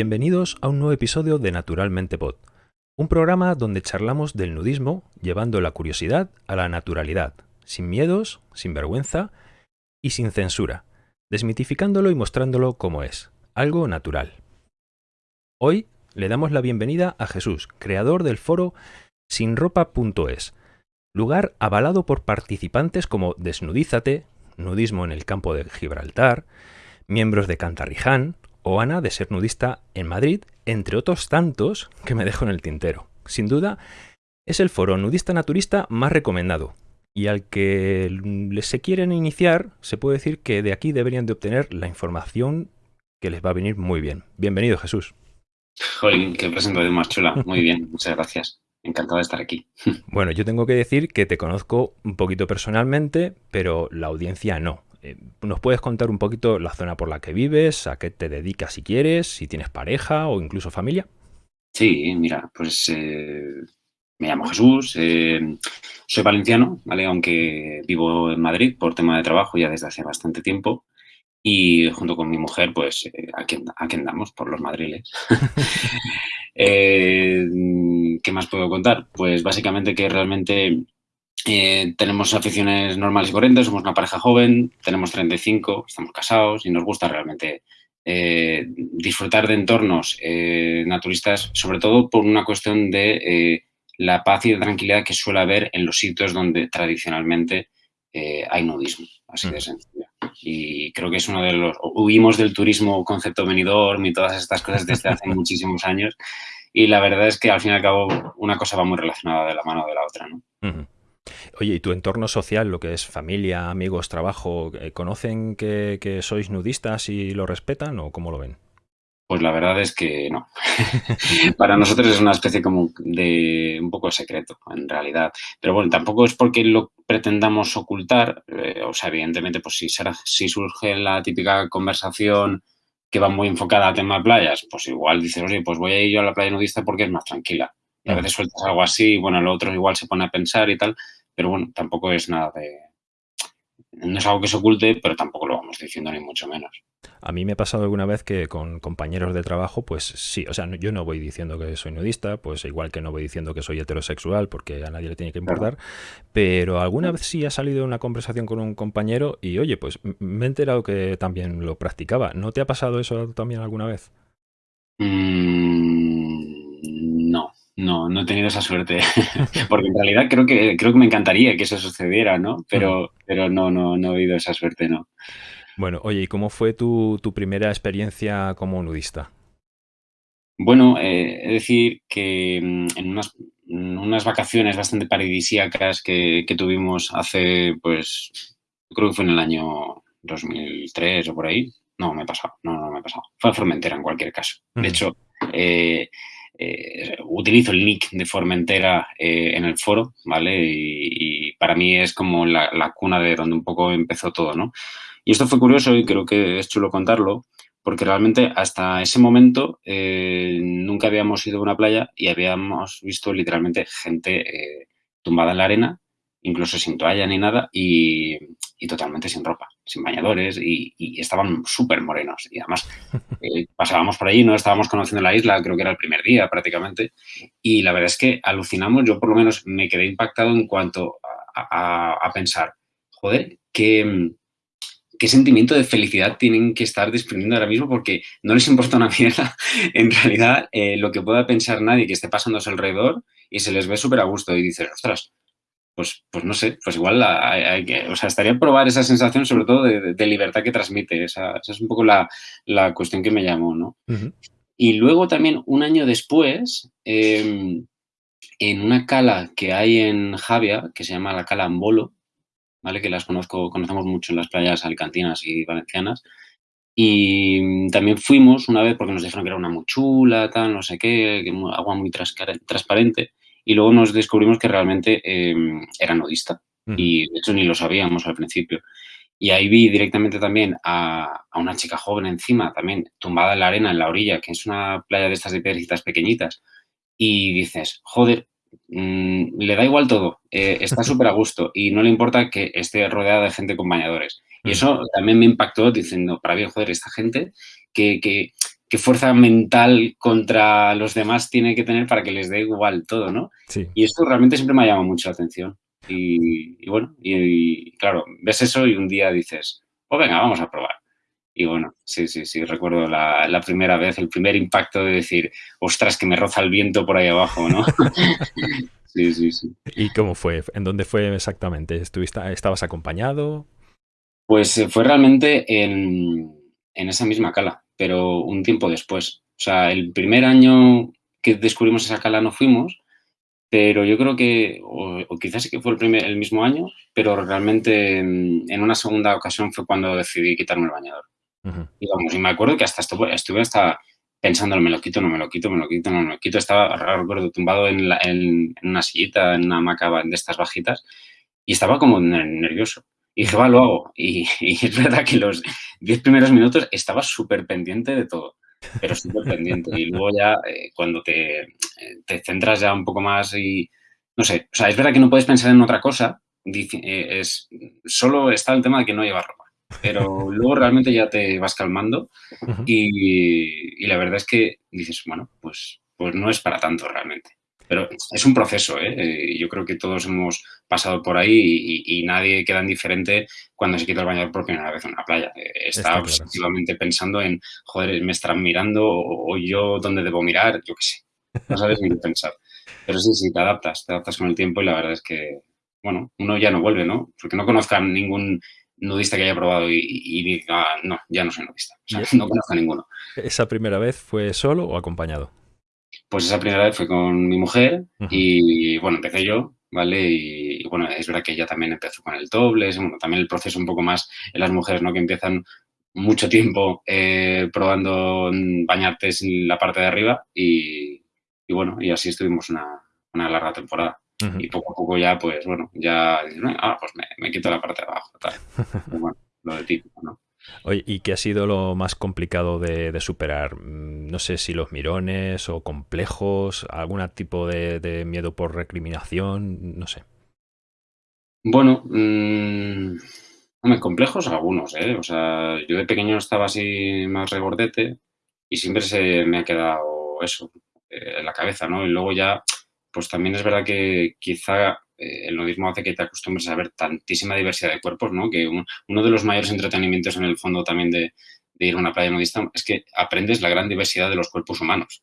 Bienvenidos a un nuevo episodio de Naturalmente Pod, un programa donde charlamos del nudismo llevando la curiosidad a la naturalidad, sin miedos, sin vergüenza y sin censura, desmitificándolo y mostrándolo como es, algo natural. Hoy le damos la bienvenida a Jesús, creador del foro sinropa.es, lugar avalado por participantes como Desnudízate, Nudismo en el campo de Gibraltar, miembros de Cantarriján o Ana de ser nudista en Madrid, entre otros tantos que me dejo en el tintero. Sin duda, es el foro nudista naturista más recomendado, y al que se quieren iniciar, se puede decir que de aquí deberían de obtener la información que les va a venir muy bien. Bienvenido, Jesús. Jolín, qué presentación más chula. Muy bien, muchas gracias. Encantado de estar aquí. Bueno, yo tengo que decir que te conozco un poquito personalmente, pero la audiencia no. Eh, ¿Nos puedes contar un poquito la zona por la que vives, a qué te dedicas si quieres, si tienes pareja o incluso familia? Sí, mira, pues eh, me llamo Jesús, eh, soy valenciano, ¿vale? Aunque vivo en Madrid por tema de trabajo ya desde hace bastante tiempo. Y junto con mi mujer, pues aquí, aquí andamos por los madriles. ¿Qué más puedo contar? Pues básicamente que realmente eh, tenemos aficiones normales y corrientes, somos una pareja joven, tenemos 35, estamos casados y nos gusta realmente eh, disfrutar de entornos eh, naturistas, sobre todo por una cuestión de la paz y la tranquilidad que suele haber en los sitios donde tradicionalmente hay nudismo, así de mm. sencillo. Y creo que es uno de los... Huimos del turismo concepto venidor y todas estas cosas desde hace muchísimos años y la verdad es que al fin y al cabo una cosa va muy relacionada de la mano de la otra, ¿no? Oye, ¿y tu entorno social, lo que es familia, amigos, trabajo, eh, conocen que, sois nudistas y lo respetan o cómo lo ven? Pues la verdad es que no. Para nosotros es una especie como de un poco secreto, en realidad. Pero bueno, tampoco es porque lo pretendamos ocultar. Eh, o sea, evidentemente, pues si, si surge la típica conversación que va muy enfocada a tema playas, pues igual dices, oye, pues voy a ir yo a la playa nudista porque es más tranquila. Y a veces sueltas algo así, y bueno, el otro igual se pone a pensar y tal, pero bueno, tampoco es nada de... No es algo que se oculte, pero tampoco lo vamos diciendo ni mucho menos. A mí me ha pasado alguna vez que con compañeros de trabajo, pues sí, o sea, yo no voy diciendo que soy nudista, pues igual que no voy diciendo que soy heterosexual, porque a nadie le tiene que importar, pero alguna vez sí ha salido una conversación con un compañero y, oye, pues me he enterado que también lo practicaba. ¿No te ha pasado eso también alguna vez? Mm, no, no, no he tenido esa suerte, porque en realidad creo que, creo que me encantaría que eso sucediera, ¿no? Pero, pero no, no, no he habido esa suerte, no. Bueno, oye, ¿y cómo fue tu, primera experiencia como nudista? Bueno, eh, es decir que mm, en unas, unas, vacaciones bastante paradisíacas que, que, tuvimos hace, pues, creo que fue en el año 2003 o por ahí. No, me he pasado, no, no me he pasado. Fue a Formentera en cualquier caso. De hecho, eh, eh, utilizo el nick de Formentera eh, en el foro, ¿vale? Y, para mí es como la, cuna de donde un poco empezó todo, ¿no? Y esto fue curioso y creo que es chulo contarlo, porque realmente hasta ese momento eh, nunca habíamos ido a una playa y habíamos visto literalmente gente tumbada en la arena incluso sin toalla ni nada y, totalmente sin ropa, sin bañadores y, estaban súper morenos. Y además eh, pasábamos por allí, no estábamos conociendo la isla, creo que era el primer día prácticamente, y la verdad es que alucinamos, yo por lo menos me quedé impactado en cuanto a, pensar, joder, qué, qué sentimiento de felicidad tienen que estar desprendiendo ahora mismo porque no les importa una mierda en realidad eh, lo que pueda pensar nadie que esté pasando a su alrededor y se les ve súper a gusto y dices, ostras, pues, pues no sé, pues igual hay, que, o sea, estaría probar esa sensación sobre todo de, libertad que transmite, esa, es un poco la, cuestión que me llamó, ¿no? Y luego también un año después, em, en una cala que hay en Javia, que se llama la cala Ambolo, ¿vale? Que las conozco, conocemos mucho en las playas alicantinas y valencianas, y también fuimos una vez porque nos dijeron que era una muy chula, tal, no sé qué, agua muy transparente y luego nos descubrimos que realmente em, era nudista y de hecho ni lo sabíamos al principio. Y ahí vi directamente también a, una chica joven encima, también tumbada en la arena, en la orilla, que es una playa de estas de piedrecitas pequeñitas. Y dices, joder, mm, le da igual todo, eh, está súper a gusto y no le importa que esté rodeada de gente con bañadores. Y eso también me impactó diciendo, para bien, joder, esta gente que, que qué fuerza mental contra los demás tiene que tener para que les dé igual todo, ¿no? Sí. Y esto realmente siempre me ha llamado mucho la atención. Y, y bueno, y, y claro, ves eso y un día dices, pues venga, vamos a probar. Y bueno, sí, sí, sí, recuerdo la, la, primera vez, el primer impacto de decir, ostras, que me roza el viento por ahí abajo, ¿no? sí, sí, sí. ¿Y cómo fue? ¿En dónde fue exactamente? ¿Estuviste, ¿Estabas acompañado? Pues fue realmente en, en esa misma cala, pero un tiempo después. O sea, el primer año que descubrimos esa cala no fuimos, pero yo creo que, o, o quizás sí que fue el, primer, el mismo año, pero realmente en, en una segunda ocasión fue cuando decidí quitarme el bañador. Uh -huh. Y vamos, y me acuerdo que hasta estuve, estuve hasta pensando, me lo quito, no me lo quito, me lo quito, no me lo quito. Estaba, recuerdo, tumbado en, la, en, en una sillita, en una hamaca de estas bajitas, y estaba como nervioso. Y dije, va, lo hago. Y, y es verdad que los diez primeros minutos estaba súper pendiente de todo, pero súper pendiente. Y luego ya, eh, cuando te, te, centras ya un poco más y, no sé, o sea, es verdad que no puedes pensar en otra cosa, eh, es, solo está el tema de que no llevas ropa pero luego realmente ya te vas calmando uh -huh. y, y, la verdad es que dices, bueno, pues, pues no es para tanto realmente. Pero es un proceso, ¿eh? Yo creo que todos hemos pasado por ahí y, y, nadie queda indiferente cuando se quita el bañador por primera vez en una playa. Está, Está obsesivamente claro. pensando en, joder, me estarán mirando o, o yo dónde debo mirar, yo qué sé. No sabes ni qué pensar. Pero sí, sí, te adaptas, te adaptas con el tiempo y la verdad es que, bueno, uno ya no vuelve, ¿no? Porque no conozca ningún nudista que haya probado y, y, diga, no, ya no soy nudista. O sea, no conozco a ninguno. ¿Esa primera vez fue solo o acompañado? Pues esa primera vez fue con mi mujer uh -huh. y, bueno, empecé yo, ¿vale? Y, bueno, es verdad que ella también empezó con el topless, bueno, también el proceso un poco más en las mujeres, ¿no? Que empiezan mucho tiempo eh, probando bañarte en la parte de arriba y, y bueno, y así estuvimos una, una larga temporada. Uh -huh. Y poco a poco ya, pues bueno, ya, ah, pues me, me quito la parte de abajo, tal. Pues, bueno, lo de típico, ¿no? Oye, ¿y qué ha sido lo más complicado de, de, superar? Mm, no sé si los mirones o complejos, algún tipo de, de miedo por recriminación, no sé. Bueno, mmm, hombre, complejos algunos, ¿eh? O sea, yo de pequeño estaba así más regordete y siempre se me ha quedado eso eh, en la cabeza, ¿no? Y luego ya pues también es verdad que quizá eh, el nudismo hace que te acostumbres a ver tantísima diversidad de cuerpos, ¿no? Que un, uno de los mayores entretenimientos en el fondo también de, de, ir a una playa nudista es que aprendes la gran diversidad de los cuerpos humanos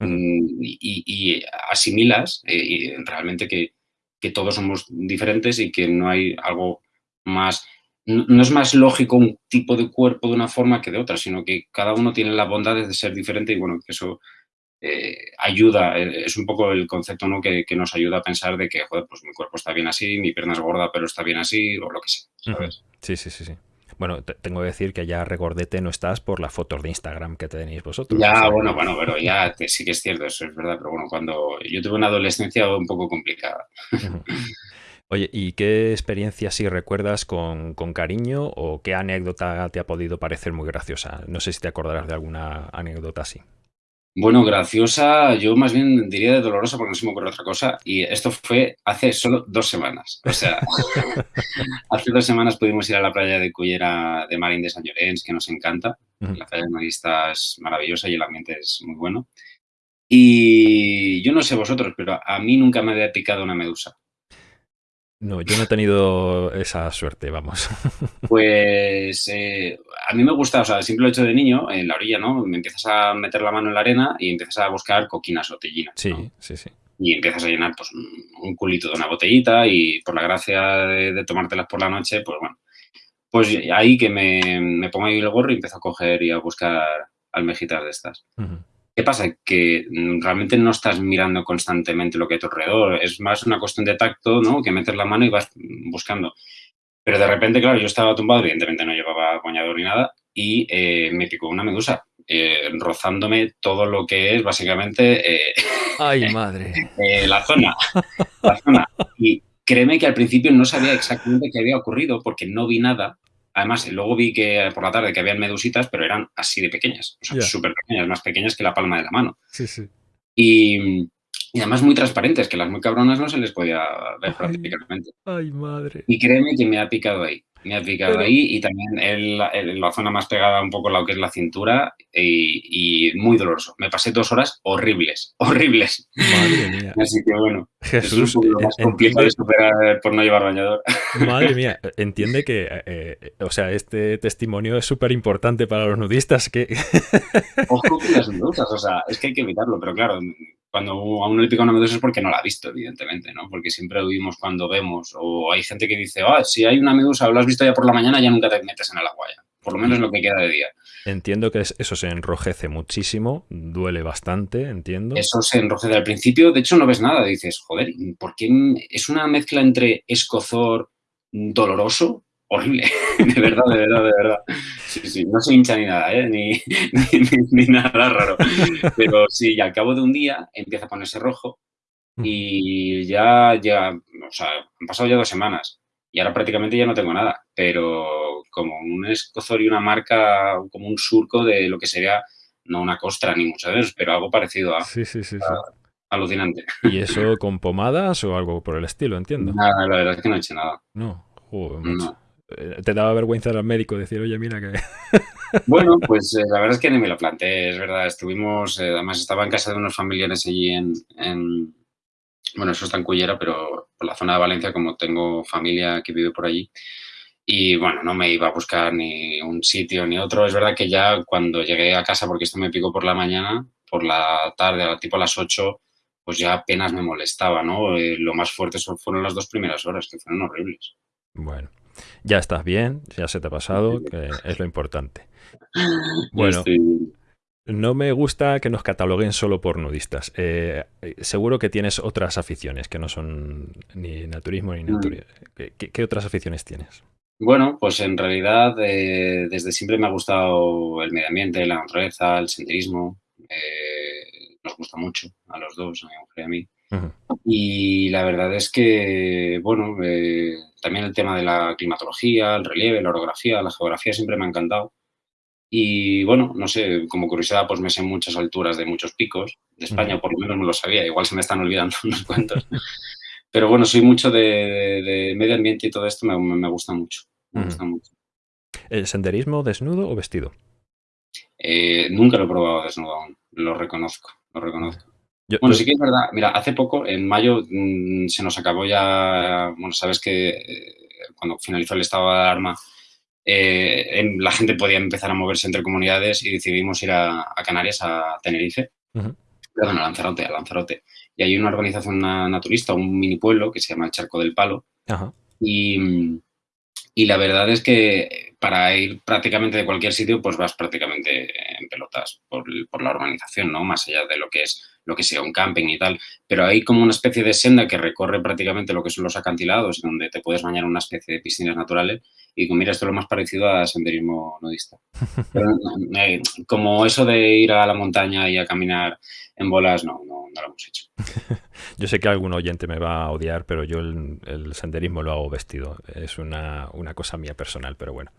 mm, y, y, asimilas eh, y realmente que, que, todos somos diferentes y que no hay algo más... No, no es más lógico un tipo de cuerpo de una forma que de otra, sino que cada uno tiene la bondad de ser diferente y bueno, que eso eh, ayuda, eh, es un poco el concepto ¿no? que, que, nos ayuda a pensar de que, joder, pues mi cuerpo está bien así, mi pierna es gorda, pero está bien así, o lo que sea, ¿sabes? Sí, sí, sí, sí. Bueno, tengo que decir que ya regordete no estás por las fotos de Instagram que tenéis vosotros. Ya, ¿sabes? bueno, bueno, pero ya te, sí que es cierto, eso es verdad, pero bueno, cuando yo tuve una adolescencia un poco complicada. Oye, ¿y qué experiencia si recuerdas con, con, cariño o qué anécdota te ha podido parecer muy graciosa? No sé si te acordarás de alguna anécdota así. Bueno, graciosa, yo más bien diría de dolorosa porque no se me ocurre otra cosa. Y esto fue hace solo dos semanas. O sea, hace dos semanas pudimos ir a la playa de Cullera de Marín de San Llorenç, que nos encanta. Uh -huh. La playa nudista es maravillosa y el ambiente es muy bueno. Y yo no sé vosotros, pero a mí nunca me había picado una medusa. No, yo no he tenido esa suerte, vamos. Pues eh, a mí me gusta, o sea, el simple hecho de niño, en la orilla, ¿no? Me empiezas a meter la mano en la arena y empiezas a buscar coquinas o tellinas. Sí, ¿no? sí, sí. Y empiezas a llenar, pues, un culito de una botellita y por la gracia de, de tomártelas por la noche, pues bueno. Pues ahí que me, me, pongo ahí el gorro y empiezo a coger y a buscar almejitas de estas. Uh -huh. ¿Qué pasa? Que mm, realmente no estás mirando constantemente lo que hay a tu alrededor. Es más una cuestión de tacto, ¿no? Que metes la mano y vas buscando. Pero de repente, claro, yo estaba tumbado, evidentemente no llevaba bañador ni nada, y eh, me picó una medusa, eh, rozándome todo lo que es básicamente... Eh, ¡Ay, madre! La zona. La zona. Y créeme que al principio no sabía exactamente qué había ocurrido porque no vi nada. Además, luego vi que por la tarde que habían medusitas, pero eran así de pequeñas, o sea, yeah. súper pequeñas, más pequeñas que la palma de la mano. Sí, sí. Y, y además muy transparentes, que las muy cabronas no se les podía ver Ay, prácticamente. ay, madre. Y créeme que me ha picado ahí. Me ha picado Pero- ahí y también en la, en la zona más pegada un poco lo que es la cintura y, y muy doloroso. Me pasé dos horas horribles, horribles. Madre mía. Así que bueno, es Jesús, un poco lo eh, más complicado de superar por no llevar bañador. madre mía, entiende que, eh, eh, o sea, este testimonio es súper importante para los nudistas, que Ojo con las medusas, o sea, es que hay que evitarlo, pero claro, cuando a uno le pica una medusa es porque no la ha visto, evidentemente, ¿no? Porque siempre oímos cuando vemos, o hay gente que dice, ah, si hay una medusa o la has visto ya por la mañana, ya nunca te metes en el agua ya, por lo menos lo que queda de día. entiendo que es- eso se enrojece muchísimo, duele bastante, entiendo. Eso se enrojece al principio, de hecho no ves nada, dices, joder, ¿por qué es una mezcla entre escozor doloroso? Horrible, de verdad, de verdad, de verdad. Sí, sí, no se hincha ni nada, ¿eh? ni, ni, ni- ni nada raro. Pero sí, y al cabo de un día empieza a ponerse rojo y ya, ya, o sea, han pasado ya dos semanas y ahora prácticamente ya no tengo nada, pero como un escozor y una marca, como un surco de lo que sería, no una costra ni mucho menos, pero algo parecido a Sí, sí, sí, alucinante. ¿Y eso con pomadas o algo por el estilo, entiendo? Nada, la verdad es que no he hecho nada. No, joder. No. Eh, Te daba vergüenza al médico decir, oye, mira que... Bueno, pues eh, la verdad es que ni me lo planteé, es verdad. Estuvimos, eh, además estaba en casa de unos familiares allí en, en- bueno, eso está en Cullera, pero por la zona de Valencia, como tengo familia que vive por allí. Y bueno, no me iba a buscar ni un sitio ni otro. Es verdad que ya cuando llegué a casa, porque esto me picó por la mañana, por la tarde, tipo a las 8, pues ya apenas me molestaba, ¿no? Eh, lo más fuerte fueron las dos primeras horas, que fueron horribles. Bueno, ya estás bien, ya se te ha pasado, que es lo importante. Bueno, no me gusta que nos cataloguen solo por nudistas. Eh, eh, seguro que tienes otras aficiones que no son ni naturismo ni Mm. naturismo. ¿Qué, qué- qué otras aficiones tienes? Bueno, pues en realidad eh, desde siempre me ha gustado el medio ambiente, la naturaleza, el senderismo. eh, nos gusta mucho a los dos, a mi mujer y a mí. Y la verdad es que, bueno, eh, también el tema de la climatología, el relieve, la orografía, la geografía siempre me ha encantado. Y bueno, no sé, como curiosidad, pues me sé muchas alturas de muchos picos de España, por lo menos me lo sabía, igual se me están olvidando unos cuantos. Pero bueno, soy mucho de, medio ambiente y todo esto me, me gusta mucho. Me gusta mucho. ¿El senderismo desnudo o vestido? Eh, nunca lo he probado desnudo aún, lo reconozco, lo reconozco. Yo- Bueno, yo- sí que es verdad. Mira, hace poco, en mayo, mm, se nos acabó ya, bueno, sabes que eh, cuando finalizó el estado de alarma, eh, la gente podía empezar a moverse entre comunidades y decidimos ir a, a Canarias, a Tenerife, Ujú. perdón, a Lanzarote, a Lanzarote. Y hay una organización na- naturista, un mini pueblo que se llama el Charco del Palo, y la verdad es que para ir prácticamente de cualquier sitio, pues vas prácticamente en pelotas por, por la urbanización, ¿no? Más allá de lo que es lo que sea un camping y tal. Pero hay como una especie de senda que recorre prácticamente lo que son los acantilados, donde te puedes bañar en una especie de piscinas naturales. Y digo, mira, esto es lo más parecido a senderismo nudista. Pero eh, como eso de ir a la montaña y a caminar en bolas, no, no, no lo hemos hecho. Yo sé que algún oyente me va a odiar, pero yo el, el senderismo lo hago vestido. Es una, una cosa mía personal, pero bueno.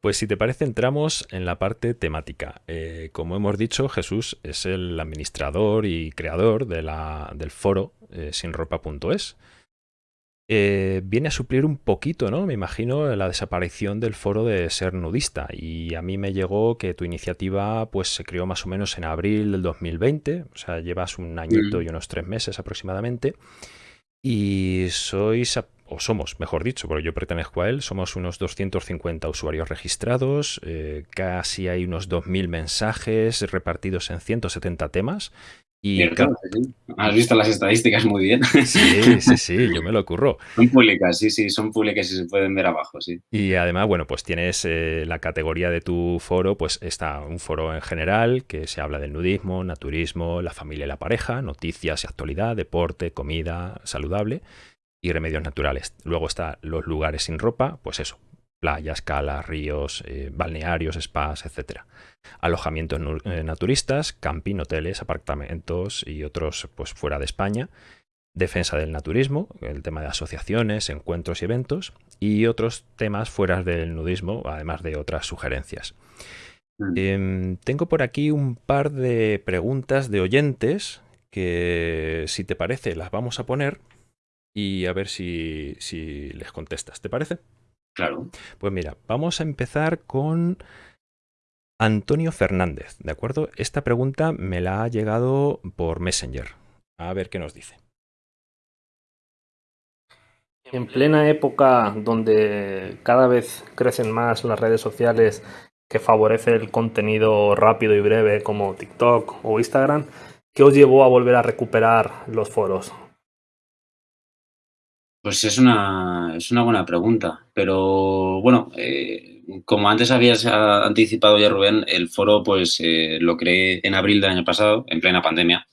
Pues si te parece, entramos en la parte temática. Eh, como hemos dicho, Jesús es el administrador y creador de la, del foro eh, sinropa.es. Eh, viene a suplir un poquito, ¿no? Me imagino la desaparición del foro de ser nudista. Y a mí me llegó que tu iniciativa pues se creó más o menos en abril del 2020. O sea, llevas un añito Mm. y unos tres meses aproximadamente. Y sois, o somos, mejor dicho, porque yo pertenezco a él, somos unos 250 usuarios registrados, eh, casi hay unos 2.000 mensajes repartidos en 170 temas. Y. Has visto las estadísticas muy bien. Sí, sí, sí, yo me lo ocurro. Son públicas, sí, sí, son públicas y se pueden ver abajo, sí. Y además, bueno, pues tienes eh, la categoría de tu foro, pues está un foro en general que se habla del nudismo, naturismo, la familia y la pareja, noticias y actualidad, deporte, comida saludable y remedios naturales. Luego está los lugares sin ropa, pues eso, playas, calas, ríos, eh, balnearios, spas, etcétera. Alojamientos eh, naturistas, camping, hoteles, apartamentos y otros pues fuera de España. Defensa del naturismo, el tema de asociaciones, encuentros y eventos, y otros temas fuera del nudismo, además de otras sugerencias. Mm. Em, tengo por aquí un par de preguntas de oyentes que si te parece las vamos a poner y a ver si, si les contestas. ¿Te parece? Claro. Pues mira, vamos a empezar con Antonio Fernández, ¿de acuerdo? Esta pregunta me la ha llegado por Messenger. A ver qué nos dice. En plena época donde cada vez crecen más las redes sociales que favorecen el contenido rápido y breve como TikTok o Instagram, ¿qué os llevó a volver a recuperar los foros? Pues es una, es una buena pregunta, pero bueno, eh, como antes habías anticipado ya Rubén, el foro pues eh, lo creé en abril del año pasado, en plena pandemia,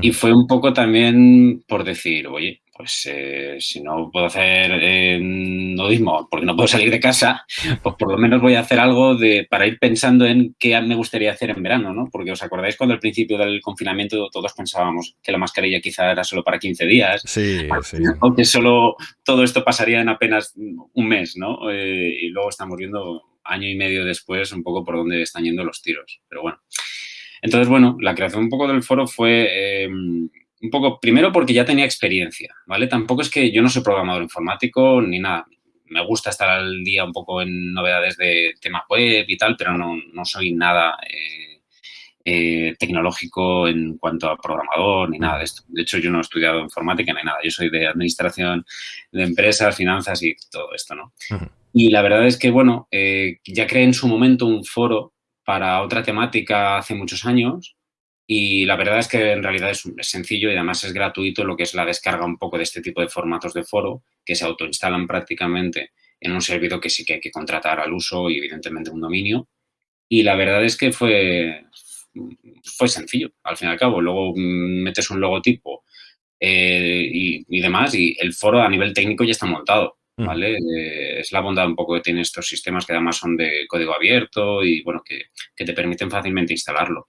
y fue un poco también por decir, oye, pues eh, si no puedo hacer eh, nudismo porque no puedo salir de casa, pues por lo menos voy a hacer algo de, para ir pensando en qué me gustaría hacer en verano, ¿no? Porque os acordáis cuando al principio del confinamiento todos pensábamos que la mascarilla quizá era solo para 15 días. Sí, sí. O que solo todo esto pasaría en apenas un mes, ¿no? Eh, y luego estamos viendo año y medio después un poco por dónde están yendo los tiros. Pero bueno. Entonces, bueno, la creación un poco del foro fue un poco, primero porque ya tenía experiencia, ¿vale? Tampoco es que yo no soy programador informático ni nada. Me gusta estar al día un poco en novedades de tema web y tal, pero no, no soy nada eh, eh, tecnológico en cuanto a programador ni nada de esto. De hecho, yo no he estudiado informática ni nada. Yo soy de administración de empresas, finanzas y todo esto, ¿no? Y la verdad es que, bueno, eh, ya creé en su momento un foro para otra temática hace muchos años y la verdad es que en realidad es, sencillo y además es gratuito lo que es la descarga un poco de este tipo de formatos de foro que se autoinstalan prácticamente en un servidor que sí que hay que contratar al uso y evidentemente un dominio. Y la verdad es que fue, fue sencillo, al fin y al cabo. Luego metes un logotipo eh, y, demás y el foro a nivel técnico ya está montado. Mm. ¿Vale? Eh, es la bondad un poco que tienen estos sistemas que además son de código abierto y bueno, que, que te permiten fácilmente instalarlo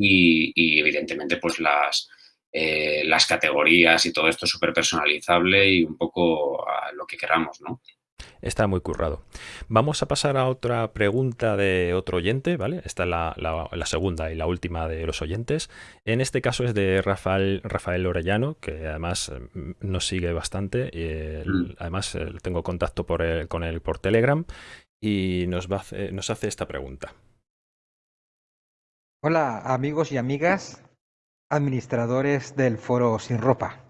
y, evidentemente pues las, eh, las categorías y todo esto súper personalizable y un poco a lo que queramos, ¿no? Está muy currado. Vamos a pasar a otra pregunta de otro oyente, ¿vale? Esta es la, la, segunda y la última de los oyentes. En este caso es de Rafael, Rafael Orellano, que además mm, nos sigue bastante. Y mm. Además tengo contacto por con él por Telegram y nos, va nos hace esta pregunta. Hola amigos y amigas, administradores del foro Sin Ropa.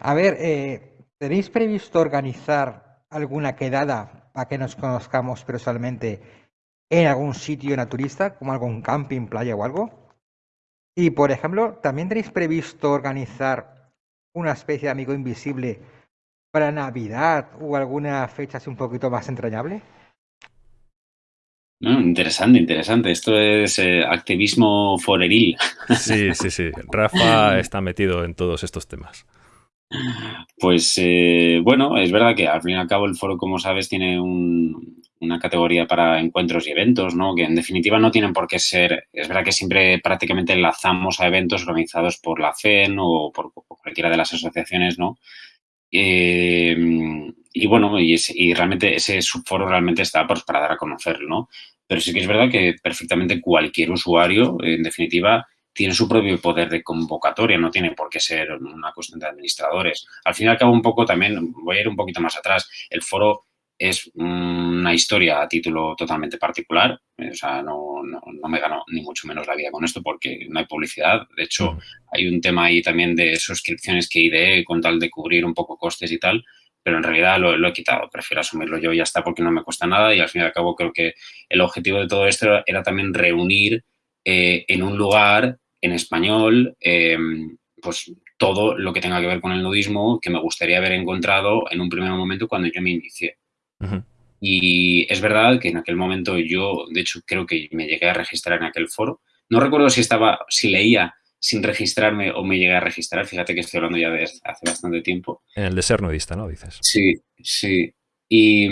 A ver, eh, ¿tenéis previsto organizar alguna quedada para que nos conozcamos personalmente en algún sitio naturista, como algún camping, playa o algo? Y por ejemplo, ¿también tenéis previsto organizar una especie de amigo invisible para Navidad o alguna fecha así un poquito más entrañable? Interesante, interesante. Esto es eh, activismo foreril. Sí, sí, sí. Rafa está metido en todos estos temas. Pues eh, bueno, es verdad que al fin y al cabo el foro, como sabes, tiene una categoría para encuentros y eventos, ¿no? Que en definitiva no tienen por qué ser, es verdad que siempre prácticamente enlazamos a eventos organizados por la FEN o por, cualquiera de las asociaciones, ¿no? Eh, y bueno, y, realmente ese subforo realmente está pues, para dar a conocer, ¿no? Pero sí que es verdad que perfectamente cualquier usuario, en definitiva, tiene su propio poder de convocatoria, no tiene por qué ser una cuestión de administradores. Al fin y al cabo, un poco también, voy a ir un poquito más atrás, el foro es una historia a título totalmente particular, o sea, no, no, me gano ni mucho menos la vida con esto porque no hay publicidad. De hecho, hay un tema ahí también de suscripciones que IDE con tal de cubrir un poco costes y tal, pero en realidad lo, he quitado, prefiero asumirlo yo y ya está porque no me cuesta nada y al fin y al cabo creo que el objetivo de todo esto era también reunir eh, en un lugar en español eh, pues todo lo que tenga que ver con el nudismo que me gustaría haber encontrado en un primer momento cuando yo me inicié. Y es verdad que en aquel momento yo, de hecho, creo que me llegué a registrar en aquel foro. No recuerdo si estaba, si leía sin registrarme o me llegué a registrar. Fíjate que estoy hablando ya de hace bastante tiempo. En el de ser nudista, ¿no? Dices. Sí, sí. Y,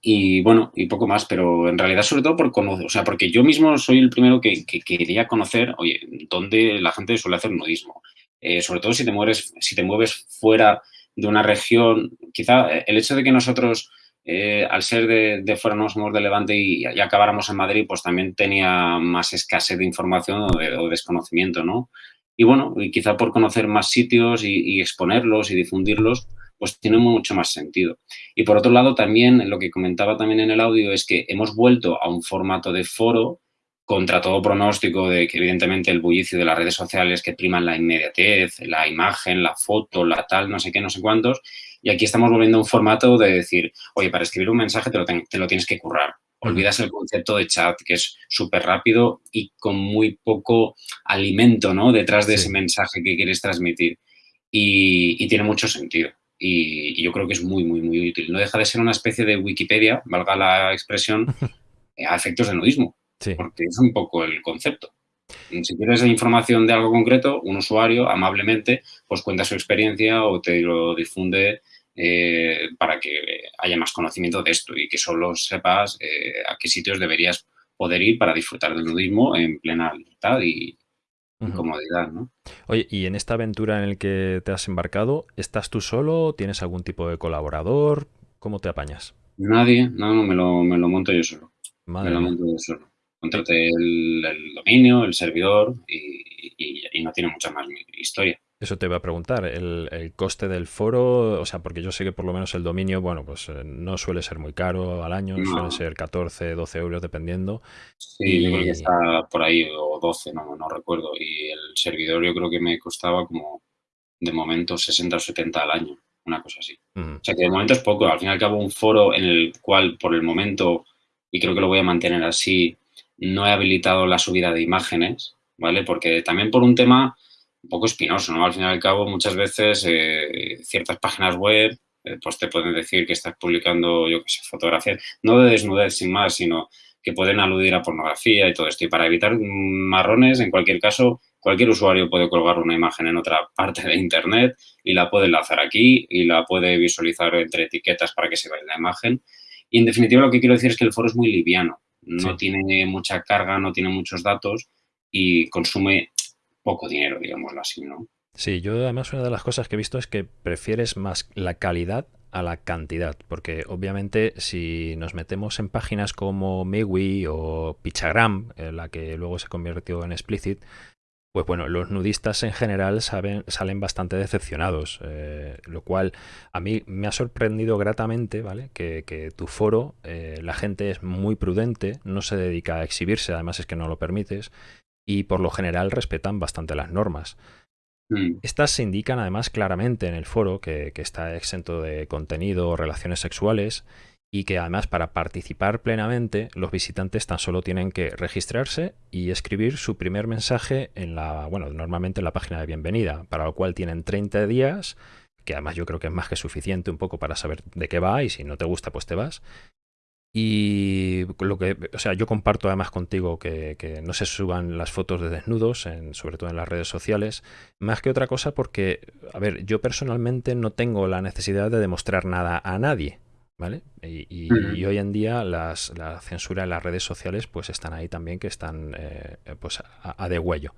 y bueno, y poco más, pero en realidad sobre todo por conocer, o sea, porque yo mismo soy el primero que, quería conocer, oye, dónde la gente suele hacer nudismo. Eh, sobre todo si te, mueves, si te mueves fuera de una región, quizá el hecho de que nosotros eh, al ser de, fuera no somos de Levante y, acabáramos en Madrid, pues también tenía más escasez de información o, desconocimiento, ¿no? Y bueno, y quizá por conocer más sitios y, exponerlos y difundirlos, pues tiene mucho más sentido. Y por otro lado, también lo que comentaba también en el audio es que hemos vuelto a un formato de foro contra todo pronóstico de que evidentemente el bullicio de las redes sociales que priman la inmediatez, la imagen, la foto, la tal, no sé qué, no sé cuántos, y aquí estamos volviendo a un formato de decir, oye, para escribir un mensaje te lo, te lo tienes que currar. Olvidas el concepto de chat, que es súper rápido y con muy poco alimento ¿no? detrás de ese mensaje que quieres transmitir. Y, tiene mucho sentido. Y, yo creo que es muy, muy, muy útil. No deja de ser una especie de Wikipedia, valga la expresión, a efectos de nudismo. Porque es un poco el concepto. Si quieres información de algo concreto, un usuario amablemente pues cuenta su experiencia o te lo difunde eh, para que haya más conocimiento de esto y que solo sepas eh, a qué sitios deberías poder ir para disfrutar del nudismo en plena libertad y, comodidad, ¿no? Oye, y en esta aventura en la que te has embarcado, ¿estás tú solo? ¿Tienes algún tipo de colaborador? ¿Cómo te apañas? Nadie, no, no, me lo, me lo monto yo solo. me lo monto yo solo. Contrate el, dominio, el servidor y, y, no tiene mucha más historia. Eso te voy a preguntar, el, coste del foro, o sea, porque yo sé que por lo menos el dominio, bueno, pues eh, no suele ser muy caro al año, suele ser 14, 12 euros dependiendo. Sí, yo creo que está por ahí, o 12, no, no recuerdo. Y el servidor yo creo que me costaba como, de momento, 60 o 70 al año, una cosa así. O sea, que de momento es poco. Al fin y al cabo, un foro en el cual, por el momento, y creo que lo voy a mantener así, no he habilitado la subida de imágenes, ¿vale? Porque también por un tema un poco espinoso, ¿no? Al fin y al cabo, muchas veces eh, ciertas páginas web eh, pues te pueden decir que estás publicando, yo qué sé, fotografías, no de desnudez sin más, sino que pueden aludir a pornografía y todo esto. Y para evitar marrones, en cualquier caso, cualquier usuario puede colgar una imagen en otra parte de Internet y la puede enlazar aquí y la puede visualizar entre etiquetas para que se vea la imagen. Y en definitiva lo que quiero decir es que el foro es muy liviano, no tiene mucha carga, no tiene muchos datos y consume poco dinero, digámoslo así, ¿no? Sí, yo además una de las cosas que he visto es que prefieres más la calidad a la cantidad, porque obviamente si nos metemos en páginas como Mewi o Pichagram, la que luego se convirtió en Explicit, pues bueno, los nudistas en general saben, salen bastante decepcionados, eh, lo cual a mí me ha sorprendido gratamente, ¿vale? Que, tu foro, eh, la gente es muy prudente, no se dedica a exhibirse, además es que no lo permites, y por lo general respetan bastante las normas. Mm. Estas se indican además claramente en el foro que, está exento de contenido o relaciones sexuales y que además para participar plenamente los visitantes tan solo tienen que registrarse y escribir su primer mensaje en la, bueno, normalmente en la página de bienvenida, para lo cual tienen 30 días, que además yo creo que es más que suficiente un poco para saber de qué va y si no te gusta pues te vas. Y lo que, o sea, yo comparto además contigo que, no se suban las fotos de desnudos, en, sobre todo en las redes sociales, más que otra cosa porque, a ver, yo personalmente no tengo la necesidad de demostrar nada a nadie, ¿vale? Y, hoy en día las, la censura en las redes sociales pues están ahí también que están eh, pues a, de huello.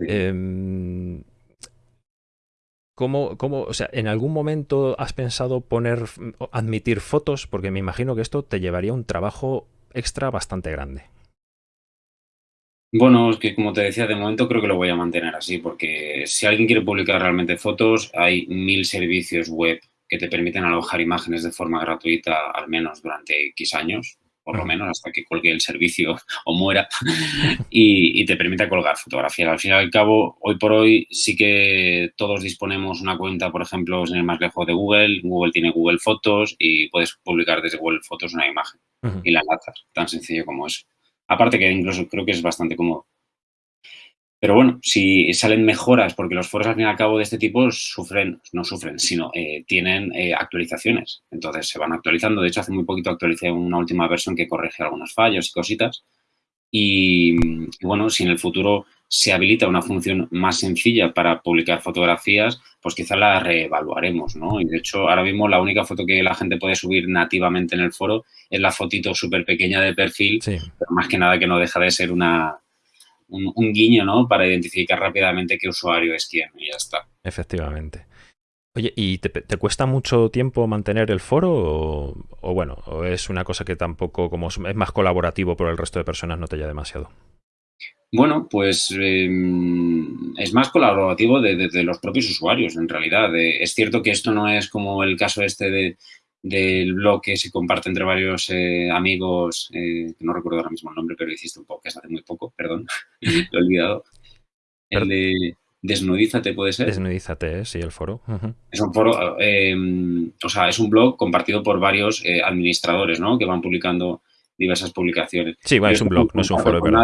Em, ¿Cómo, ¿Cómo, o sea, en algún momento has pensado poner, admitir fotos? Porque me imagino que esto te llevaría un trabajo extra bastante grande. Bueno, es que como te decía, de momento creo que lo voy a mantener así, porque si alguien quiere publicar realmente fotos, hay mil servicios web que te permiten alojar imágenes de forma gratuita al menos durante X años por lo menos hasta que colgue el servicio o muera, y, te permite colgar fotografías. Al fin y al cabo, hoy por hoy sí que todos disponemos una cuenta, por ejemplo, en el más lejos de Google, Google tiene Google Fotos y puedes publicar desde Google Fotos una imagen y la enlazas, tan sencillo como eso. Aparte que incluso creo que es bastante cómodo. Pero bueno, si salen mejoras, porque los foros al fin y al cabo de este tipo sufren, no sufren, sino eh, tienen eh, actualizaciones. Entonces se van actualizando. De hecho, hace muy poquito actualicé una última versión que corrige algunos fallos y cositas. Y, bueno, si en el futuro se habilita una función más sencilla para publicar fotografías, pues quizá la reevaluaremos, ¿no? Y de hecho, ahora mismo la única foto que la gente puede subir nativamente en el foro es la fotito súper pequeña de perfil, pero más que nada que no deja de ser una, un, guiño, ¿no? Para identificar rápidamente qué usuario es quién y ya está. Efectivamente. Oye, ¿y te, cuesta mucho tiempo mantener el foro o, bueno, o es una cosa que tampoco, como es más colaborativo por el resto de personas, no te haya demasiado? Bueno, pues em, es más colaborativo de, los propios usuarios, en realidad. Eh, es cierto que esto no es como el caso este de, del blog que se comparte entre varios eh, amigos, eh, que no recuerdo ahora mismo el nombre, pero hiciste un podcast hace muy poco, perdón, lo he olvidado. El de Desnudízate, ¿puede ser? Desnudízate, sí, el foro. Es un foro, em, o sea, es un blog compartido por varios administradores, ¿no? Que van publicando diversas publicaciones. Sí, bueno, es un blog, no es un foro, pero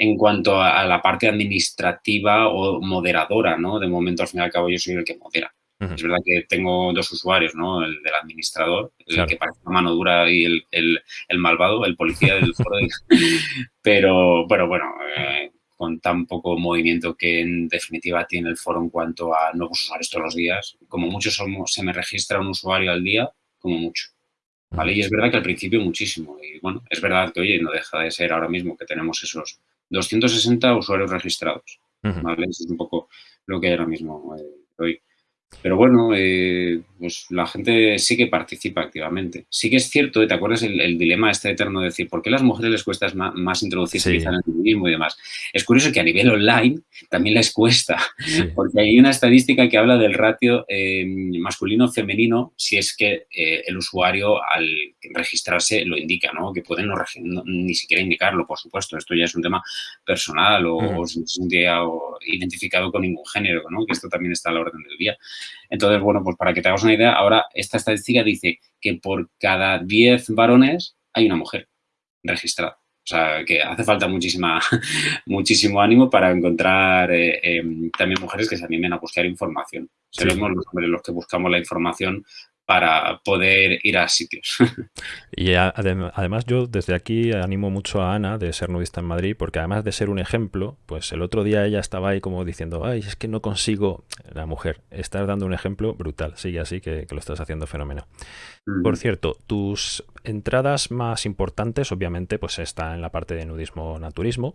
en cuanto a, la parte administrativa o moderadora, ¿no? De momento, al fin y al cabo, yo soy el que modera. Es verdad que tengo dos usuarios, ¿no? El del administrador, el que parece una mano dura y el, el, malvado, el policía del foro. pero, pero bueno, eh, con tan poco movimiento que en definitiva tiene el foro en cuanto a nuevos usuarios todos los días. Como mucho somos, se me registra un usuario al día, como mucho. ¿Vale? Y es verdad que al principio muchísimo. Y bueno, es verdad que, oye, no deja de ser ahora mismo que tenemos esos 260 usuarios registrados. ¿vale? Eso es un poco lo que hay ahora mismo eh, hoy. Pero bueno, eh, pues la gente sí que participa activamente. Sí que es cierto, ¿te acuerdas el, dilema este eterno de decir por qué a las mujeres les cuesta más, introducirse en el feminismo y demás? Es curioso que a nivel online también les cuesta, porque hay una estadística que habla del ratio eh, masculino-femenino si es que eh, el usuario al registrarse lo indica, ¿no? Que pueden no, ni siquiera indicarlo, por supuesto. Esto ya es un tema personal o, o, o identificado con ningún género, ¿no? Que esto también está a la orden del día. Entonces, bueno, pues para que te hagas una idea, ahora esta estadística dice que por cada 10 varones hay una mujer registrada. O sea, que hace falta muchísima, muchísimo ánimo para encontrar eh, em, también mujeres que se animen a buscar información. Seremos los hombres los que buscamos la información para poder ir a sitios. Y además yo desde aquí animo mucho a Ana de ser nudista en Madrid, porque además de ser un ejemplo, pues el otro día ella estaba ahí como diciendo, ay, es que no consigo, la mujer, estás dando un ejemplo brutal, sigue así que, lo estás haciendo fenómeno. Por cierto, tus entradas más importantes obviamente pues están en la parte de nudismo naturismo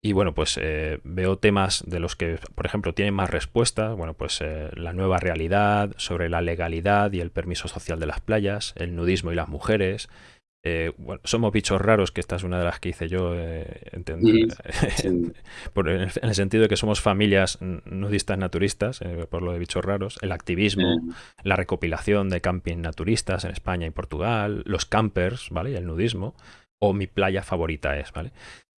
y bueno, pues eh, veo temas de los que, por ejemplo, tienen más respuestas. Bueno, pues eh, la nueva realidad sobre la legalidad y el permiso social de las playas, el nudismo y las mujeres. Eh, bueno, somos bichos raros, que esta es una de las que hice yo, entender, en, el sentido de que somos familias nudistas naturistas, por lo de bichos raros, el activismo, la recopilación de camping naturistas en España y Portugal, los campers, ¿vale? Y el nudismo, o mi playa favorita es, ¿vale?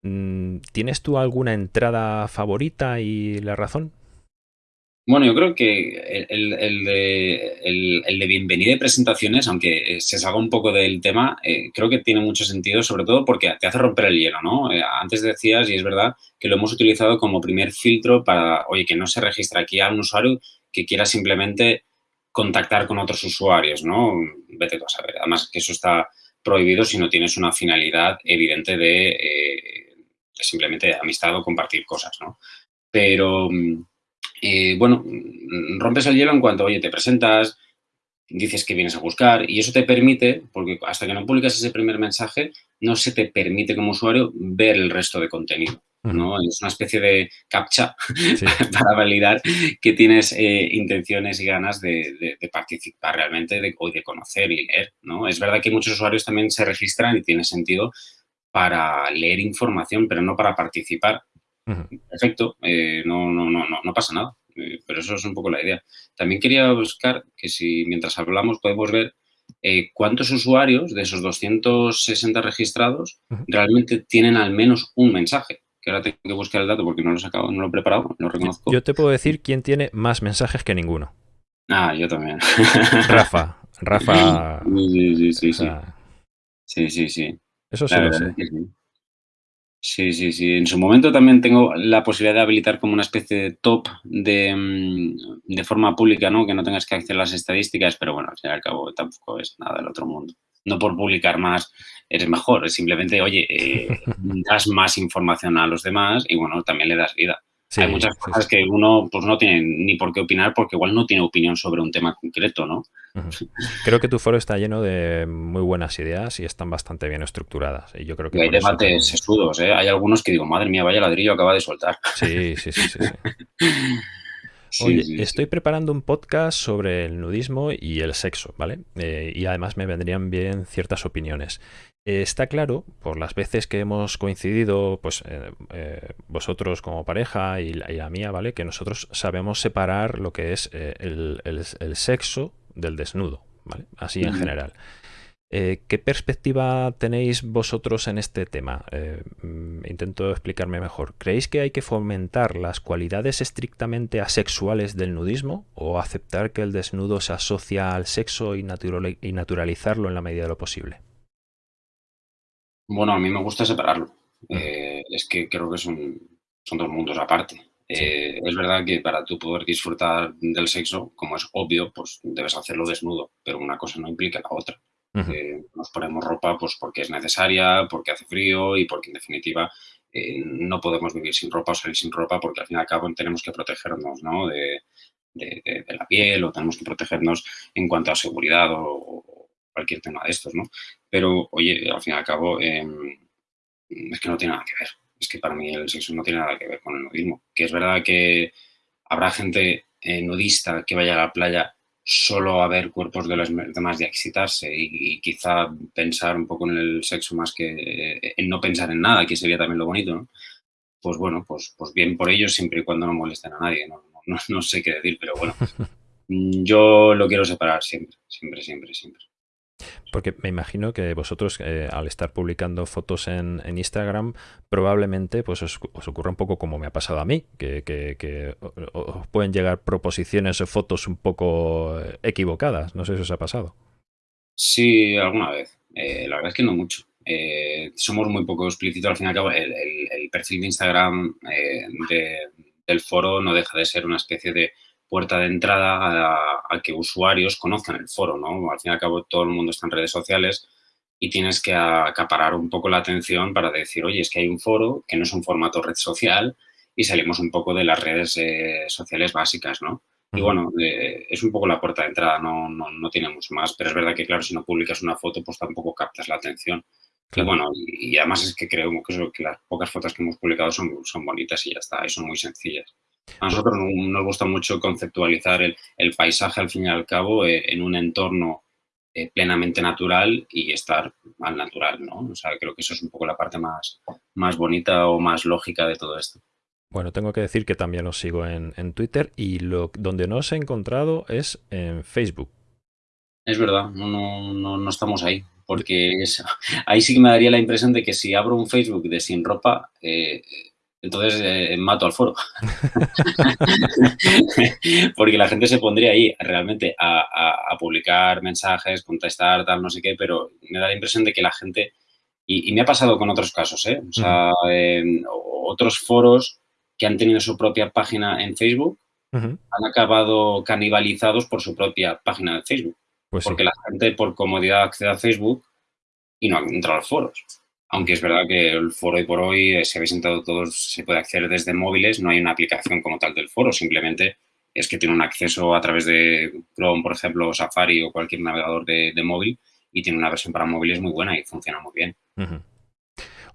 Mm, ¿Tienes tú alguna entrada favorita y la razón? Bueno, yo creo que el, de, el, de, bienvenida y presentaciones, aunque se salga un poco del tema, eh, creo que tiene mucho sentido, sobre todo porque te hace romper el hielo, ¿no? Eh, antes decías, y es verdad, que lo hemos utilizado como primer filtro para, oye, que no se registra aquí a un usuario que quiera simplemente contactar con otros usuarios, ¿no? Vete tú a saber. Además, que eso está prohibido si no tienes una finalidad evidente de... Eh, simplemente amistad o compartir cosas, ¿no? Pero, mm, eh, bueno, mm, rompes el hielo en cuanto, oye, te presentas, dices que vienes a buscar y eso te permite, porque hasta que no publicas ese primer mensaje, no se te permite como usuario ver el resto de contenido. ¿no? Es una especie de captcha para validar que tienes eh, intenciones y ganas de, participar realmente de, o de conocer y leer. ¿no? Es verdad que muchos usuarios también se registran y tiene sentido para leer información, pero no para participar. Perfecto, eh, no, no, no, no, pasa nada, eh, pero eso es un poco la idea. También quería buscar que si mientras hablamos podemos ver eh, cuántos usuarios de esos 260 registrados realmente tienen al menos un mensaje. Que ahora tengo que buscar el dato porque no lo he sacado, no lo he preparado, no lo reconozco. Yo te puedo decir quién tiene más mensajes que ninguno. Ah, yo también. Rafa, Rafa. Sí, sí, sí, sí. Sí, sí, sí. Eso sí lo sé. Sí. sí, sí, En su momento también tengo la posibilidad de habilitar como una especie de top de, mm, de forma pública, ¿no? Que no tengas que acceder a las estadísticas, pero bueno, al fin y al cabo tampoco es nada del otro mundo. No por publicar más eres mejor, es simplemente, oye, eh, das más información a los demás y bueno, también le das vida. Hay muchas cosas que uno pues no tiene ni por qué opinar porque igual no tiene opinión sobre un tema concreto, ¿no? Creo que tu foro está lleno de muy buenas ideas y están bastante bien estructuradas. Y yo creo que hay debates sesudos, ¿eh? Hay algunos que digo, madre mía, vaya ladrillo acaba de soltar. Sí, sí, sí, sí. Oye, estoy preparando un podcast sobre el nudismo y el sexo, ¿vale? Eh, y además me vendrían bien ciertas opiniones. Eh, está claro, por las veces que hemos coincidido, pues eh, vosotros como pareja y la, mía, ¿vale? Que nosotros sabemos separar lo que es el, sexo del desnudo, ¿vale? Así en general. Eh, ¿Qué perspectiva tenéis vosotros en este tema? Eh, mm, intento explicarme mejor. ¿Creéis que hay que fomentar las cualidades estrictamente asexuales del nudismo o aceptar que el desnudo se asocia al sexo y, naturalizarlo en la medida de lo posible? Bueno, a mí me gusta separarlo. Eh, es que creo que son, son dos mundos aparte. es verdad que para tú poder disfrutar del sexo, como es obvio, pues debes hacerlo desnudo, pero una cosa no implica la otra. Nos ponemos ropa pues porque es necesaria, porque hace frío y porque en definitiva eh, no podemos vivir sin ropa o salir sin ropa porque al fin y al cabo tenemos que protegernos de, la piel o tenemos que protegernos en cuanto a seguridad o, cualquier tema de estos, ¿no? Pero, oye, al fin y al cabo em, es que no tiene nada que ver. Es que para mí el sexo no tiene nada que ver con el nudismo. Que es verdad que habrá gente eh, nudista que vaya a la playa solo a ver cuerpos de los demás y a excitarse y, quizá pensar un poco en el sexo más que en no pensar en nada, que sería también lo bonito, ¿no? Pues bueno, pues, pues bien por ellos siempre y cuando no molesten a nadie, no, no, no sé qué decir, pero bueno, yo lo quiero separar siempre, siempre, siempre, siempre. Porque me imagino que vosotros, eh, al estar publicando fotos en, Instagram, probablemente pues os, ocurra un poco como me ha pasado a mí, que, os pueden llegar proposiciones o fotos un poco eh, equivocadas. No sé si os ha pasado. Sí, alguna vez. Eh, la verdad es que no mucho. somos muy poco explícitos. Al fin y al cabo, el, perfil de Instagram del foro no deja de ser una especie de puerta de entrada a, que usuarios conozcan el foro, ¿no? Al fin y al cabo todo el mundo está en redes sociales y tienes que acaparar un poco la atención para decir, oye, es que hay un foro que no es un formato red social y salimos un poco de las redes eh, sociales básicas, ¿no? Y bueno, eh, es un poco la puerta de entrada, no, no, no, tiene mucho más, pero es verdad que, claro, si no publicas una foto, pues tampoco captas la atención. Y bueno, y, además es que creo que, que las pocas fotos que hemos publicado son, son bonitas y ya está, y son muy sencillas. A nosotros nos gusta mucho conceptualizar el, paisaje, al fin y al cabo, eh, en un entorno eh, plenamente natural y estar al natural, ¿no? O sea, creo que eso es un poco la parte más, más bonita o más lógica de todo esto. Bueno, tengo que decir que también os sigo en, Twitter y lo, donde no os he encontrado es en Facebook. Es verdad, no, no, estamos ahí, porque ahí sí que me daría la impresión de que si abro un Facebook de sin ropa, eh, entonces eh, mato al foro. Porque la gente se pondría ahí realmente a, publicar mensajes, contestar, tal, no sé qué, pero me da la impresión de que la gente, y, me ha pasado con otros casos, ¿eh? O sea, otros foros que han tenido su propia página en Facebook han acabado canibalizados por su propia página de Facebook. Pues porque la gente por comodidad accede a Facebook y no entra a los foros. Aunque es verdad que el foro hoy por hoy, eh, si habéis entrado todos, se puede acceder desde móviles, no hay una aplicación como tal del foro, simplemente es que tiene un acceso a través de Chrome, por ejemplo, Safari o cualquier navegador de, móvil y tiene una versión para móviles muy buena y funciona muy bien.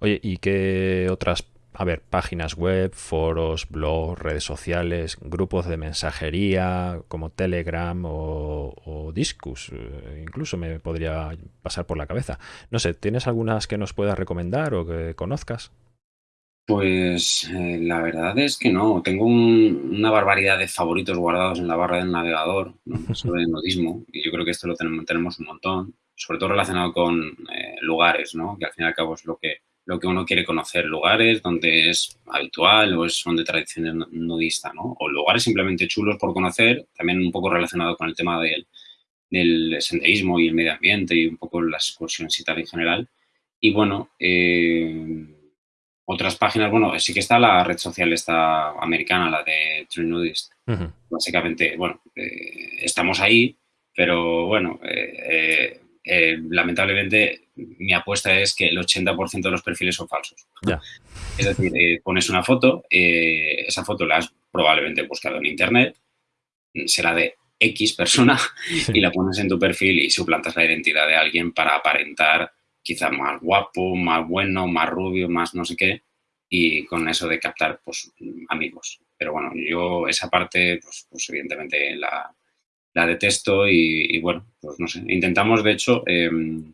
Oye, ¿y qué otras a ver, páginas web, foros, blogs, redes sociales, grupos de mensajería como Telegram o, Discus, eh, incluso me podría pasar por la cabeza. No sé, ¿tienes algunas que nos puedas recomendar o que conozcas? Pues eh, la verdad es que no. Tengo una barbaridad de favoritos guardados en la barra del navegador sobre el nudismo y yo creo que esto lo tenemos, un montón, sobre todo relacionado con eh, lugares, ¿no? que al fin y al cabo es lo que lo que uno quiere conocer, lugares donde es habitual o son de tradición nudista, ¿no? O lugares simplemente chulos por conocer, también un poco relacionado con el tema del, del senderismo y el medio ambiente y un poco las excursiones y tal en general. Y bueno, eh, otras páginas, bueno, sí que está la red social esta americana, la de True Nudist. Básicamente, bueno, eh, estamos ahí, pero bueno, eh, eh, lamentablemente mi apuesta es que el 80% de los perfiles son falsos. Es decir, eh, pones una foto, eh, esa foto la has probablemente buscado en internet, será de X persona y la pones en tu perfil y suplantas la identidad de alguien para aparentar quizá más guapo, más bueno, más rubio, más no sé qué, y con eso de captar pues, amigos. pero bueno, yo esa parte, pues, pues evidentemente la, la detesto y, bueno, pues no sé. Intentamos, de hecho, em,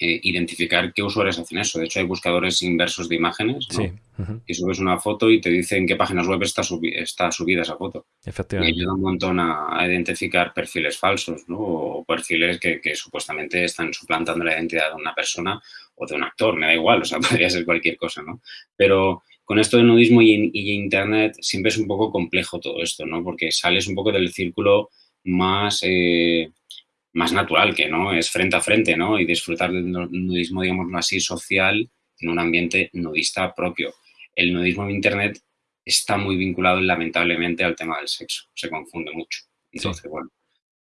eh, identificar qué usuarios hacen eso. De hecho, hay buscadores inversos de imágenes, ¿no? Y subes una foto y te dice en qué páginas web está, está subida esa foto. Efectivamente. Y ayuda un montón a, identificar perfiles falsos, ¿no? O perfiles que, supuestamente están suplantando la identidad de una persona o de un actor, me da igual, o sea, podría ser cualquier cosa, ¿no? Pero con esto de nudismo y, y Internet siempre es un poco complejo todo esto, ¿no? Porque sales un poco del círculo más, eh, más natural, que no es frente a frente, ¿no? Y disfrutar del nudismo, digamos así, social en un ambiente nudista propio. El nudismo en Internet está muy vinculado, lamentablemente, al tema del sexo. Se confunde mucho. Entonces, bueno,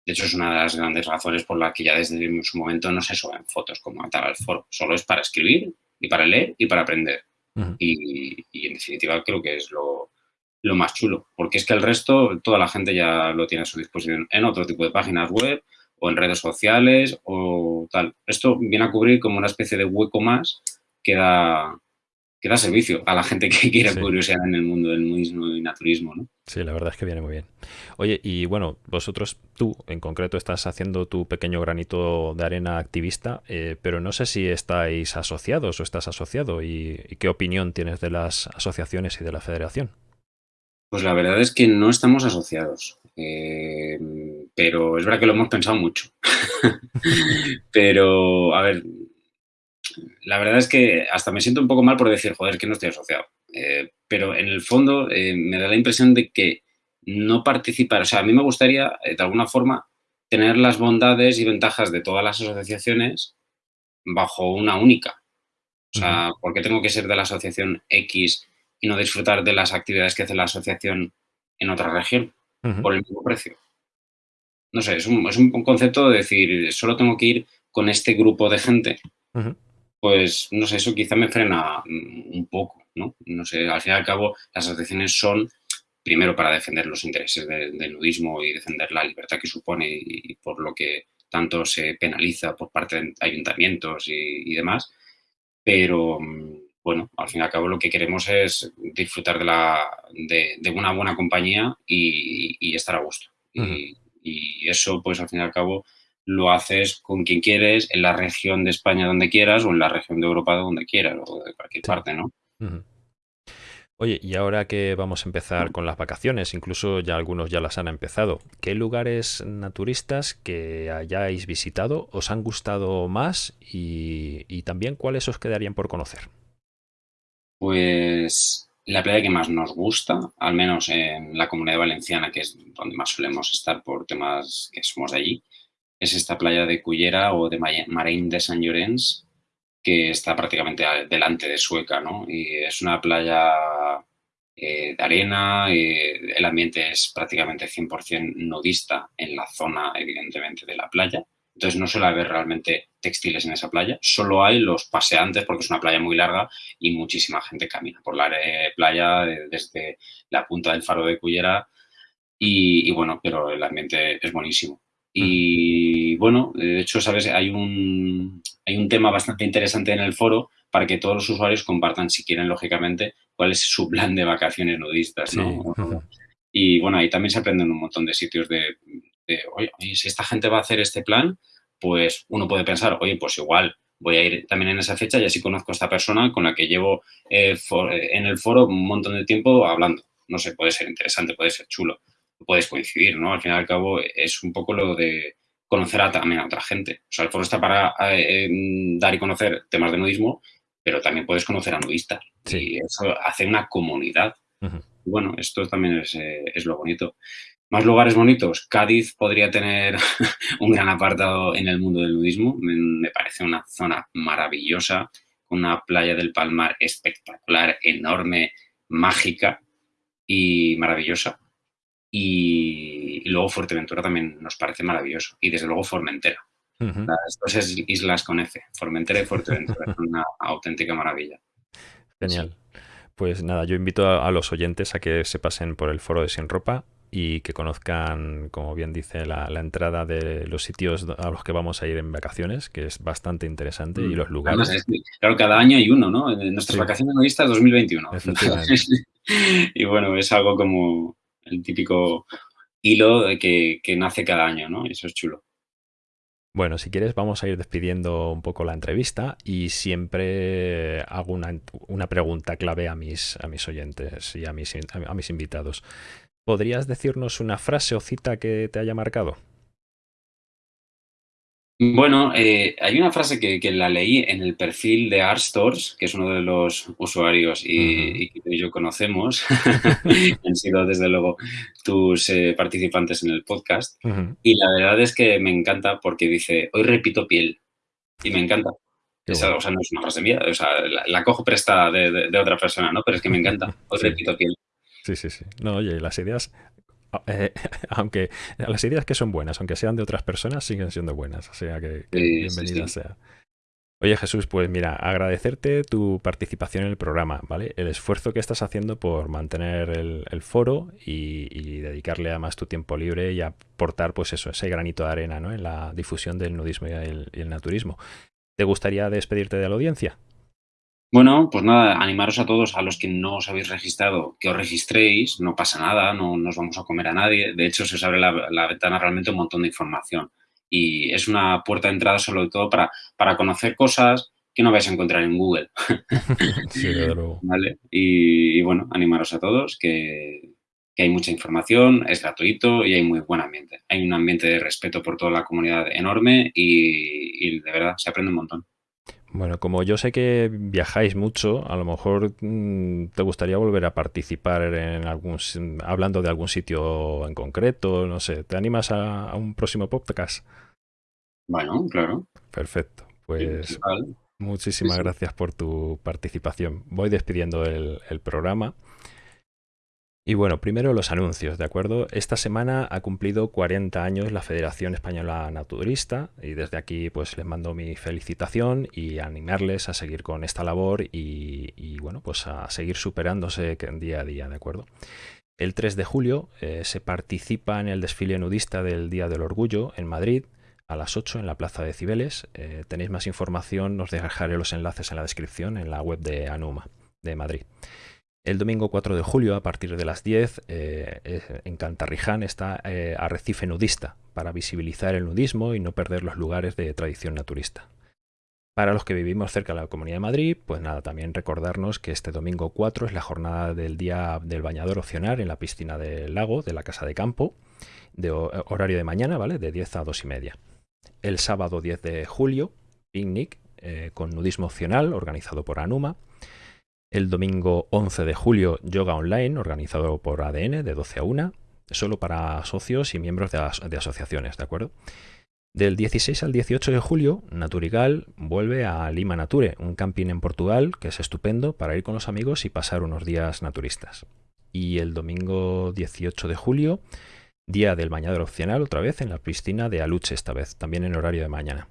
de hecho, es una de las grandes razones por las que ya desde su momento no se suben fotos como tal al foro. Solo es para escribir y para leer y para aprender. y, y, en definitiva, creo que es lo, lo más chulo, porque es que el resto, toda la gente ya lo tiene a su disposición en otro tipo de páginas web o en redes sociales o tal. Esto viene a cubrir como una especie de hueco más que da, que da servicio a la gente que quiere curiosidad en el mundo del nudismo y naturismo, ¿no? Sí, la verdad es que viene muy bien. Oye, y bueno, vosotros, tú en concreto, estás haciendo tu pequeño granito de arena activista, eh, pero no sé si estáis asociados o estás asociado y qué opinión tienes de las asociaciones y de la federación. Pues la verdad es que no estamos asociados, eh, pero es verdad que lo hemos pensado mucho. pero, a ver, la verdad es que hasta me siento un poco mal por decir, joder, que no estoy asociado. Eh, pero en el fondo eh, me da la impresión de que no participar, o sea, a mí me gustaría, de alguna forma, tener las bondades y ventajas de todas las asociaciones bajo una única. O sea, ¿por qué tengo que ser de la asociación X y no disfrutar de las actividades que hace la asociación en otra región por el mismo precio. No sé, es un, es un, concepto de decir, solo tengo que ir con este grupo de gente. Pues, no sé, eso quizá me frena un poco, ¿no? No sé, al fin y al cabo, las asociaciones son, primero, para defender los intereses del nudismo y defender la libertad que supone y, por lo que tanto se penaliza por parte de ayuntamientos y, y demás, pero bueno, al fin y al cabo lo que queremos es disfrutar de, la, de, una buena compañía y, estar a gusto. y, eso, pues al fin y al cabo, lo haces con quien quieres, en la región de España donde quieras o en la región de Europa donde quieras o de cualquier parte, ¿no? Oye, y ahora que vamos a empezar con las vacaciones, incluso ya algunos ya las han empezado, ¿qué lugares naturistas que hayáis visitado os han gustado más y, y también cuáles os quedarían por conocer? Pues la playa que más nos gusta, al menos en la comunidad valenciana, que es donde más solemos estar por temas que somos de allí, es esta playa de Cullera o de Marín de San Llorenç, que está prácticamente delante de Sueca, ¿no? Y es una playa eh, de arena, eh, el ambiente es prácticamente 100% nudista en la zona, evidentemente, de la playa. Entonces no suele haber realmente textiles en esa playa, solo hay los paseantes porque es una playa muy larga y muchísima gente camina por la playa desde la punta del faro de Cullera y, bueno, pero el ambiente es buenísimo. Y bueno, de hecho, sabes, hay un, hay un tema bastante interesante en el foro para que todos los usuarios compartan, si quieren, lógicamente, cuál es su plan de vacaciones nudistas, ¿no? Y bueno, ahí también se aprenden un montón de sitios de, oye, si esta gente va a hacer este plan, pues uno puede pensar, oye, pues igual voy a ir también en esa fecha y así conozco a esta persona con la que llevo eh, en el foro un montón de tiempo hablando. No sé, puede ser interesante, puede ser chulo, puedes coincidir, ¿no? Al fin y al cabo es un poco lo de conocer a, también a otra gente. O sea, el foro está para eh, dar y conocer temas de nudismo, pero también puedes conocer a nudistas. Y eso hace una comunidad. Bueno, esto también es, eh, es lo bonito. Más lugares bonitos. Cádiz podría tener un gran apartado en el mundo del nudismo. Me, parece una zona maravillosa, una playa del Palmar espectacular, enorme, mágica y maravillosa. Y, luego Fuerteventura también nos parece maravilloso. Y desde luego Formentera. Las dos islas con F, Formentera y Fuerteventura, una auténtica maravilla. Genial. Pues nada, yo invito a, a, los oyentes a que se pasen por el foro de Sin Ropa y que conozcan, como bien dice, la, entrada de los sitios a los que vamos a ir en vacaciones, que es bastante interesante, y mm. los lugares. claro, cada año hay uno, ¿no? Nuestras vacaciones nudistas 2021. y bueno, es algo como el típico hilo de que, que nace cada año, ¿no? Eso es chulo. Bueno, si quieres vamos a ir despidiendo un poco la entrevista y siempre hago una, pregunta clave a mis, a mis oyentes y a mis, a mis invitados. ¿Podrías decirnos una frase o cita que te haya marcado? Bueno, eh, hay una frase que, la leí en el perfil de Artstores, que es uno de los usuarios y, que yo conocemos, han sido desde luego tus eh, participantes en el podcast, y la verdad es que me encanta porque dice, hoy repito piel, y me encanta. O sea, no es una frase mía, o sea, la, cojo prestada de, otra persona, ¿no? Pero es que me encanta, hoy repito piel. Sí, sí, sí. No, oye, las ideas eh, aunque las ideas que son buenas, aunque sean de otras personas, siguen siendo buenas. O sea que, bienvenida sea. Oye Jesús, pues mira, agradecerte tu participación en el programa, ¿vale? El esfuerzo que estás haciendo por mantener el, foro y, dedicarle además tu tiempo libre y aportar pues eso, ese granito de arena ¿no? en la difusión del nudismo y el naturismo. ¿Te gustaría despedirte de la audiencia? Bueno, pues nada, animaros a todos, a los que no os habéis registrado, que os registréis, no pasa nada, no nos vamos a comer a nadie. De hecho, se os abre la, ventana realmente un montón de información. Y es una puerta de entrada sobre todo para, para conocer cosas que no vais a encontrar en Google. sí. ¿Vale? Y, bueno, animaros a todos, que, hay mucha información, es gratuito y hay muy buen ambiente. Hay un ambiente de respeto por toda la comunidad enorme y de verdad se aprende un montón. Bueno, como yo sé que viajáis mucho, a lo mejor mm, te gustaría volver a participar en algún, hablando de algún sitio en concreto, no sé, ¿te animas a, un próximo podcast? Bueno, claro. Perfecto, pues muchísimas gracias por tu participación. Voy despidiendo el programa. Y bueno, primero los anuncios, ¿de acuerdo? Esta semana ha cumplido 40 años la Federación Española Naturista y desde aquí pues les mando mi felicitación y animarles a seguir con esta labor y, bueno, pues a seguir superándose día a día, ¿de acuerdo? El 3 de julio eh, se participa en el desfile nudista del Día del Orgullo en Madrid a las 8 en la Plaza de Cibeles. Eh, tenéis más información, os dejaré los enlaces en la descripción en la web de Anuma de Madrid. El domingo 4 de julio, a partir de las 10, eh, en Cantarriján está eh, Arrecife Nudista, para visibilizar el nudismo y no perder los lugares de tradición naturista. Para los que vivimos cerca de la Comunidad de Madrid, pues nada, también recordarnos que este domingo 4 es la jornada del Día del Bañador Opcional en la piscina del lago de la Casa de Campo, de horario de mañana, ¿vale? De 10 a 2 y media. El sábado 10 de julio, picnic eh, con nudismo opcional organizado por Anuma el domingo 11 de julio, yoga online, organizado por ADN, de 12 a 1, solo para socios y miembros de, asociaciones, ¿de acuerdo? Del 16 al 18 de julio, Naturigal vuelve a Lima Nature, un camping en Portugal que es estupendo para ir con los amigos y pasar unos días naturistas. Y el domingo 18 de julio, día del bañador opcional, otra vez en la piscina de Aluche, esta vez, también en horario de mañana.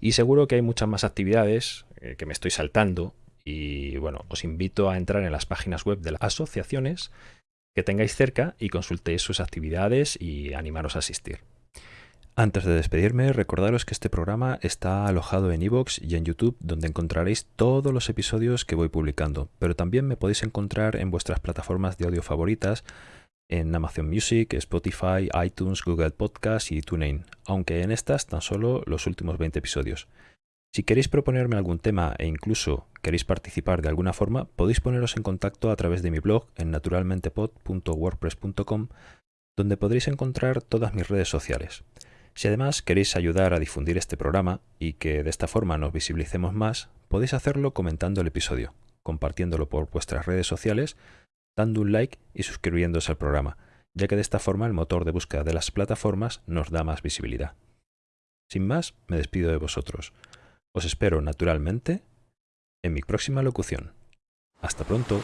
Y seguro que hay muchas más actividades eh, que me estoy saltando y bueno, os invito a entrar en las páginas web de las asociaciones que tengáis cerca y consultéis sus actividades y animaros a asistir. Antes de despedirme, recordaros que este programa está alojado en iVoox y en YouTube, donde encontraréis todos los episodios que voy publicando, pero también me podéis encontrar en vuestras plataformas de audio favoritas, en Amazon Music, Spotify, iTunes, Google Podcast y TuneIn, aunque en estas tan solo los últimos 20 episodios. Si queréis proponerme algún tema e incluso queréis participar de alguna forma, podéis poneros en contacto a través de mi blog en naturalmentepod.wordpress.com, donde podréis encontrar todas mis redes sociales. Si además queréis ayudar a difundir este programa y que de esta forma nos visibilicemos más, podéis hacerlo comentando el episodio, compartiéndolo por vuestras redes sociales, dando un like y suscribiéndose al programa, ya que de esta forma el motor de búsqueda de las plataformas nos da más visibilidad. Sin más, me despido de vosotros. Os espero naturalmente en mi próxima locución. Hasta pronto.